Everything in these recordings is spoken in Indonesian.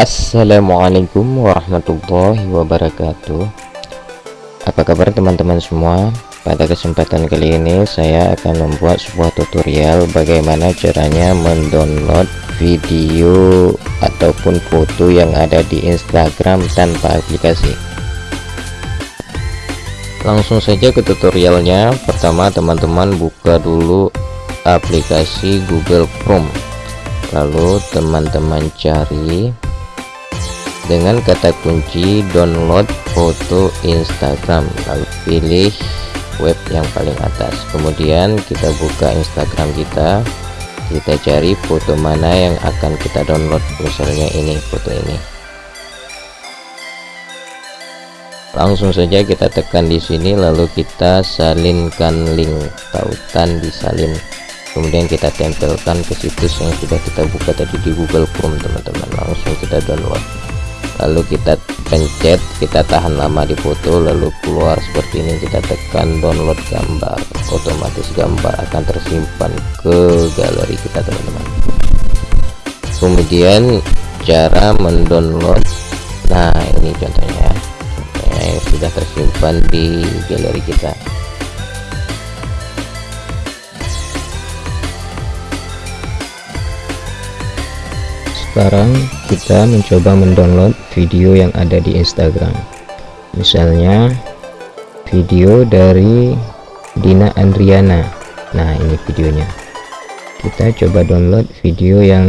Assalamualaikum warahmatullahi wabarakatuh. Apa kabar teman-teman semua? Pada kesempatan kali ini saya akan membuat sebuah tutorial Bagaimana caranya mendownload video ataupun foto yang ada di Instagram tanpa aplikasi. Langsung saja ke tutorialnya. Pertama teman-teman buka dulu aplikasi Google Chrome. Lalu teman-teman cari dengan kata kunci download foto Instagram. Lalu pilih web yang paling atas. Kemudian kita buka Instagram kita. Kita cari foto mana yang akan kita download misalnya ini foto ini. Langsung saja kita tekan di sini lalu kita salinkan link tautan disalin kemudian kita tempelkan ke situs yang sudah kita buka tadi di Google Chrome teman-teman. Langsung kita download lalu kita pencet kita tahan lama di foto lalu keluar seperti ini kita tekan download gambar. Otomatis gambar akan tersimpan ke galeri kita teman-teman. Kemudian cara mendownload. Nah ini contohnya. Sudah tersimpan di galeri kita. Sekarang kita mencoba mendownload video yang ada di Instagram. Misalnya video dari Dina Andriana. Nah ini videonya. Kita coba download video yang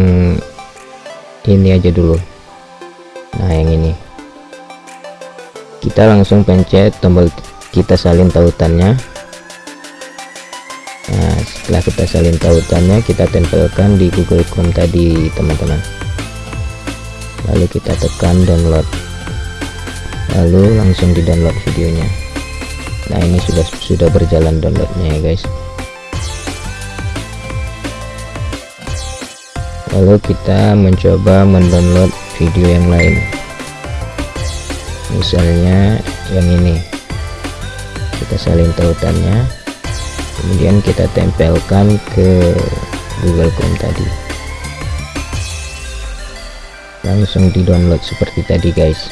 ini aja dulu. Nah yang ini. Kita langsung pencet tombol kita salin tautannya. Nah setelah kita salin tautannya kita tempelkan di Google Chrome tadi teman-teman lalu kita tekan download. Lalu langsung di download videonya. Nah ini sudah sudah berjalan downloadnya ya guys. Lalu kita mencoba mendownload video yang lain. Misalnya yang ini. Kita salin tautannya. Kemudian kita tempelkan ke Google Chrome tadi langsung di download seperti tadi guys.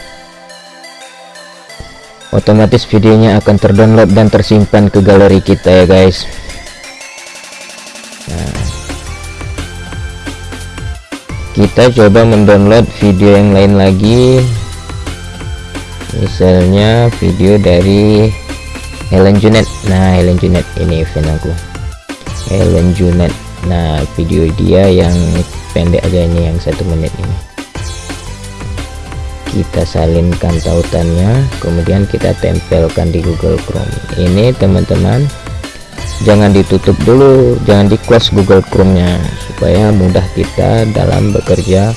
Otomatis videonya akan terdownload dan tersimpan ke galeri kita ya guys. Nah. Kita coba mendownload video yang lain lagi. Misalnya video dari Helen Junet. Nah Helen Junet ini fan aku. Helen Junet. Nah video dia yang pendek aja ini yang satu menit ini kita salinkan tautannya kemudian kita tempelkan di Google Chrome. Ini teman-teman jangan ditutup dulu jangan di close Google Chrome nya supaya mudah kita dalam bekerja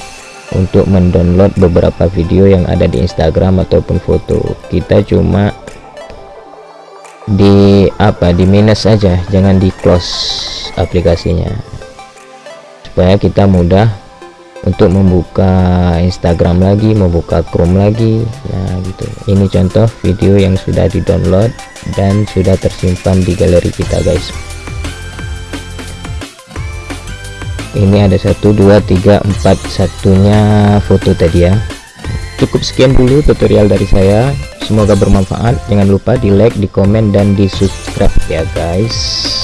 untuk mendownload beberapa video yang ada di Instagram ataupun foto. Kita cuma di apa di minus saja jangan di close aplikasinya. Supaya kita mudah untuk membuka Instagram lagi membuka Chrome lagi. Nah gitu. Ini contoh video yang sudah di download dan sudah tersimpan di galeri kita guys. Ini ada satu dua tiga empat satunya foto tadi ya. Cukup sekian dulu tutorial dari saya. Semoga bermanfaat. Jangan lupa di like di komen dan di subscribe ya guys